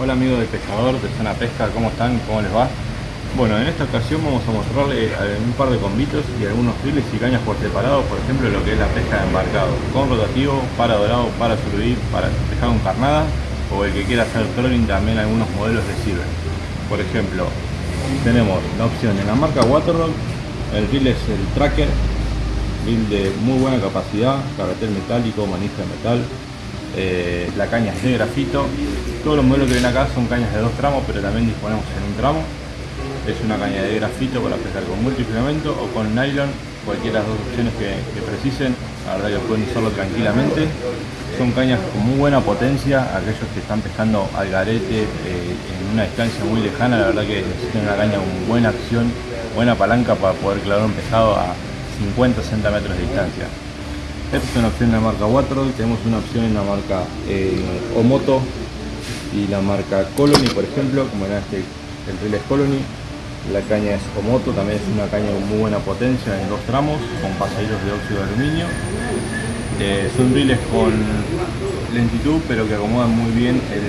Hola amigos del pescador de Zona Pesca, ¿cómo están? ¿Cómo les va? Bueno, en esta ocasión vamos a mostrarles un par de convitos y algunos files y cañas por separado, por ejemplo lo que es la pesca de embarcado, con rotativo, para dorado, para surubí, para pescar con carnada o el que quiera hacer trolling también algunos modelos le sirven. Por ejemplo, tenemos la opción en la marca Waterlog, el reel es el Tracker, reel de muy buena capacidad, carretel metálico, manija de metal, eh, la caña es de grafito, todos los modelos que ven acá son cañas de dos tramos, pero también disponemos en un tramo. Es una caña de grafito para pescar con multifilamento o con nylon, cualquiera de las dos opciones que, precisen, la verdad que pueden usarlo tranquilamente. Son cañas con muy buena potencia, aquellos que están pescando al garete eh, en una distancia muy lejana, la verdad que necesitan una caña con buena acción, buena palanca para poder clavar un pescado a 50-60 metros de distancia. Esta es una opción en la marca Waterroll, tenemos una opción en la marca eh, Omoto y la marca Colony, por ejemplo, como era este, el reel Colony. La caña es Omoto, también es una caña con muy buena potencia en dos tramos, con pasajeros de óxido de aluminio. Eh, son reels con lentitud, pero que acomodan muy bien el,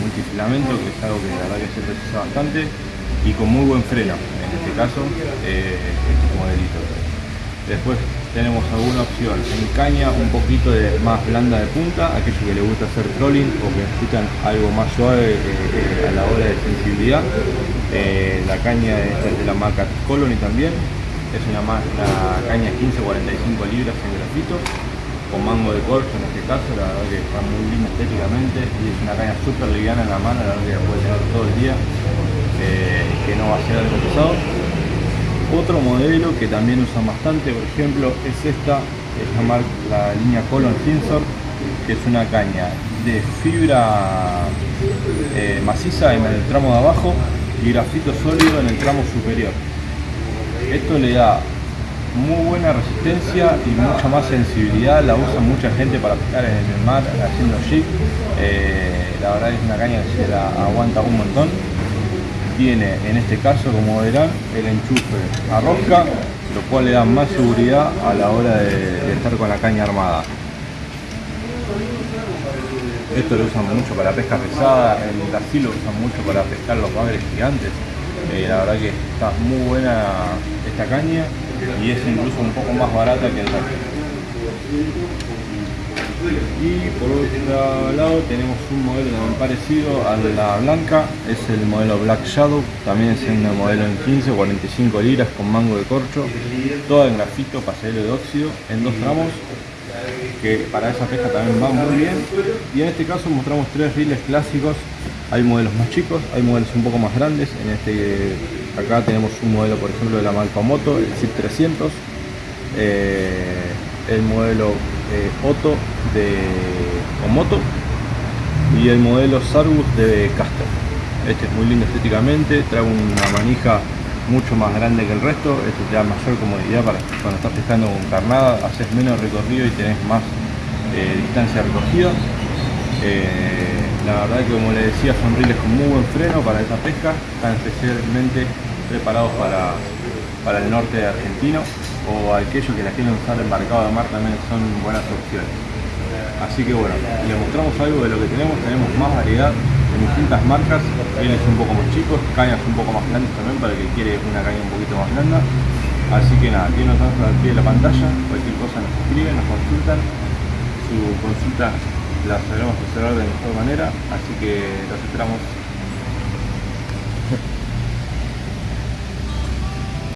multifilamento, que es algo que la verdad que se precisa bastante, y con muy buen freno, en este caso, eh, este modelito. Después tenemos alguna opción en caña un poquito de más blanda de punta, aquellos que les gusta hacer trolling o que necesitan algo más suave eh, eh, a la hora de sensibilidad. Eh, la caña es de la marca Colony también, es una más la caña 1545 libras en grafito con mango de corcho en este caso, la verdad que está muy linda estéticamente y es una caña súper liviana en la mano, la verdad que la puede tener todo el día que no va a ser algo pesado otro modelo que también usan bastante, por ejemplo, es esta, es la, la línea Colon Sensor, que es una caña de fibra eh, maciza en el tramo de abajo y grafito sólido en el tramo superior. Esto le da muy buena resistencia y mucha más sensibilidad, la usa mucha gente para pescar en el mar haciendo jig, eh, la verdad es una caña que se la aguanta un montón tiene en este caso como verán el enchufe a rosca lo cual le da más seguridad a la hora de, estar con la caña armada. Esto lo usan mucho para pesca pesada en Brasil lo usan mucho para pescar los bagres gigantes. Eh, la verdad que está muy buena esta caña y es incluso un poco más barata que el resto y por otro lado tenemos un modelo también parecido a la blanca es el modelo Black Shadow también es un modelo en 15 45 libras con mango de corcho toda en grafito pasajero de óxido en dos tramos que para esa pesca también va muy bien. Y en este caso mostramos tres riles clásicos. Hay modelos más chicos, hay modelos un poco más grandes. En este acá tenemos un modelo por ejemplo de la marca Moto, el ZIP 300 eh, el modelo eh, Otto de Omoto y el modelo Sargus de Caster. Este es muy lindo estéticamente, trae una manija mucho más grande que el resto, este te da mayor comodidad para cuando estás pescando con carnada, haces menos recorrido y tenés más eh, distancia recorrida. Eh, la verdad que como le decía son riles con muy buen freno para esa pesca, están especialmente preparados para, para el norte argentino o aquellos que la quieren usar embarcado de mar también son buenas opciones. Así que bueno, les mostramos algo de lo que tenemos, tenemos más variedad en distintas marcas, rieles un poco más chicos, cañas un poco más grandes también para el que quiere una caña un poquito más blanda. Así que nada, aquí nos damos al pie de la pantalla, cualquier cosa nos escriben, nos consultan, su consulta la sabremos resolver de mejor manera, así que los esperamos